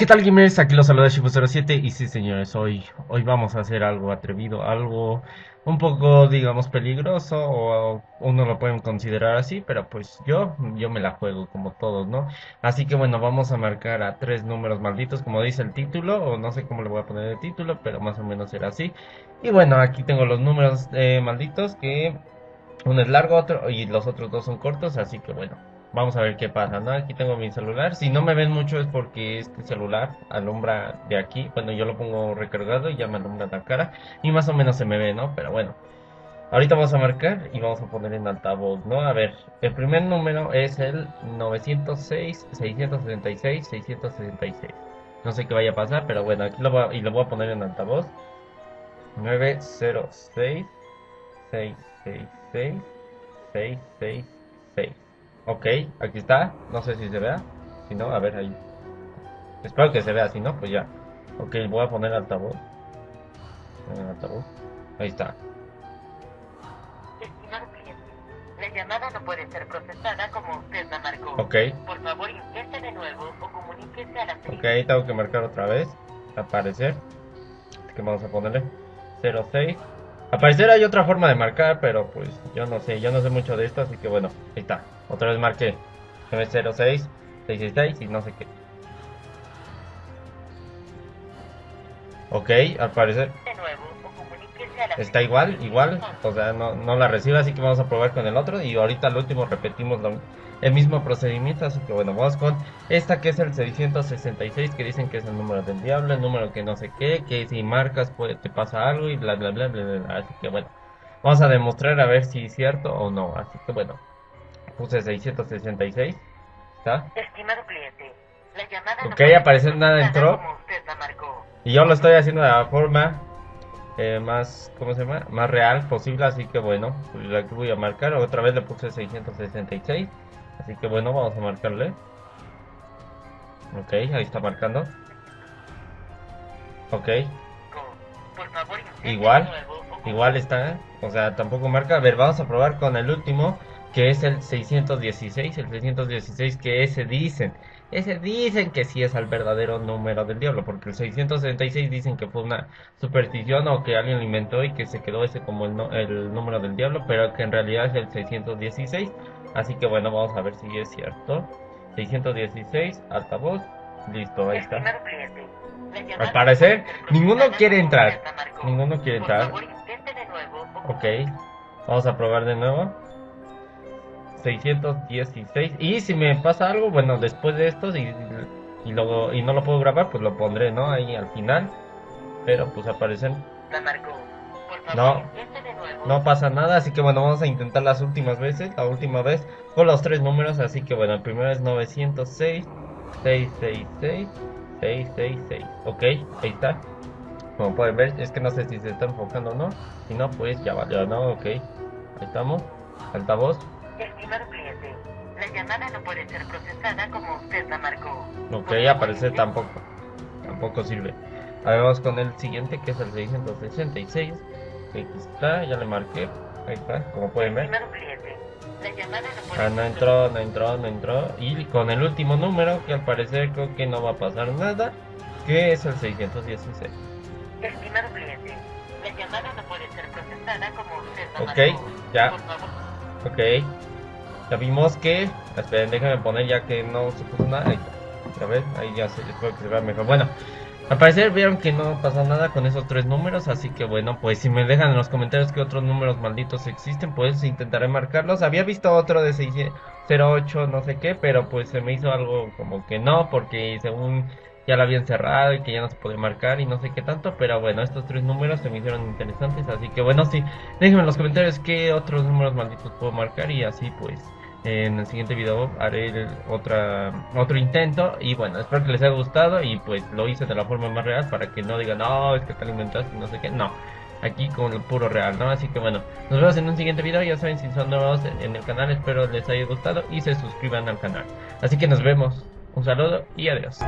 ¿qué tal gamers? Aquí los saluda Shifu07 y sí señores, hoy, hoy vamos a hacer algo atrevido, algo un poco digamos peligroso o uno lo pueden considerar así, pero pues yo, yo me la juego como todos, ¿no? Así que bueno, vamos a marcar a tres números malditos como dice el título, o no sé cómo le voy a poner el título, pero más o menos será así. Y bueno, aquí tengo los números eh, malditos que uno es largo otro y los otros dos son cortos, así que bueno, Vamos a ver qué pasa, ¿no? Aquí tengo mi celular. Si no me ven mucho es porque este celular alumbra de aquí. Bueno, yo lo pongo recargado y ya me alumbra la cara. Y más o menos se me ve, ¿no? Pero bueno. Ahorita vamos a marcar y vamos a poner en altavoz, ¿no? A ver, el primer número es el 906, 666, 666. No sé qué vaya a pasar, pero bueno, aquí lo voy a, y lo voy a poner en altavoz. 906, 666, 666. Ok, aquí está. No sé si se vea. Si no, a ver ahí. Espero que se vea, si no, pues ya. Ok, voy a poner altavoz. altavoz. Ahí está. Estimado cliente, la llamada no puede ser procesada como usted la marcó. Ok. Por favor, intente de nuevo o comuníquese a la Ok, ahí tengo que marcar otra vez. Aparecer. ¿Qué vamos a ponerle? 06. Aparecer hay otra forma de marcar, pero pues yo no sé, yo no sé mucho de esto, así que bueno, ahí está. Otra vez marqué 906, 666 y no sé qué. Ok, al parecer está igual, igual, o sea, no, no la recibe, así que vamos a probar con el otro y ahorita al último repetimos el mismo procedimiento, así que bueno, vamos con esta que es el 666, que dicen que es el número del diablo, el número que no sé qué, que si marcas pues, te pasa algo y bla bla bla bla bla, así que bueno, vamos a demostrar a ver si es cierto o no, así que bueno. Puse 666. ¿Está? Estimado cliente, la llamada ok, no aparece nada entró. Y yo lo estoy haciendo de la forma eh, más, ¿cómo se llama? Más real posible, así que bueno, pues aquí voy a marcar. Otra vez le puse 666. Así que bueno, vamos a marcarle. Ok, ahí está marcando. Ok. Igual, igual está, o sea, tampoco marca. A ver, vamos a probar con el último que es el 616, el 616 que ese dicen, ese dicen que sí es el verdadero número del diablo, porque el 666 dicen que fue una superstición o que alguien lo inventó y que se quedó ese como el, el número del diablo, pero que en realidad es el 616, así que bueno, vamos a ver si es cierto. 616, altavoz, listo, ahí está. Al parecer, ninguno quiere entrar, ninguno quiere entrar. Ok, vamos a probar de nuevo. 616 y si me pasa algo bueno después de esto y, y luego y no lo puedo grabar pues lo pondré no ahí al final. Pero pues aparecen. No. no pasa nada así que bueno vamos a intentar las últimas veces la última vez con los tres números así que bueno el primero es 906 666 666 ok ahí está. Como pueden ver es que no sé si se está enfocando o no si no pues ya valió no ok ahí estamos altavoz Estimado cliente, la llamada no puede ser procesada como usted la marcó. Ok, aparece tampoco. Tampoco sirve. A ver, vamos con el siguiente que es el 666. Aquí está, ya le marqué. Ahí está, como pueden ver. Ah, no entró, no entró, no entró. Y con el último número, que al parecer creo que no va a pasar nada, que es el 616. Estimado cliente, la llamada no puede ser procesada como usted. Ok, ya. Ok. Ya vimos que... Esperen, déjenme poner ya que no se puso nada. A ver, ahí ya se, espero que se vea mejor. Bueno, al parecer vieron que no pasó nada con esos tres números, así que bueno, pues si me dejan en los comentarios que otros números malditos existen, pues intentaré marcarlos. Había visto otro de 608, no sé qué, pero pues se me hizo algo como que no, porque según ya la habían cerrado y que ya no se puede marcar y no sé qué tanto, pero bueno, estos tres números se me hicieron interesantes, así que bueno, sí, déjenme en los comentarios qué otros números malditos puedo marcar y así pues en el siguiente video haré otra, otro intento y bueno, espero que les haya gustado y pues lo hice de la forma más real para que no digan, no, es que tal inventaste, no sé qué, no, aquí con el puro real, ¿no? Así que bueno, nos vemos en un siguiente video, ya saben si son nuevos en el canal, espero les haya gustado y se suscriban al canal. Así que nos vemos, un saludo y adiós.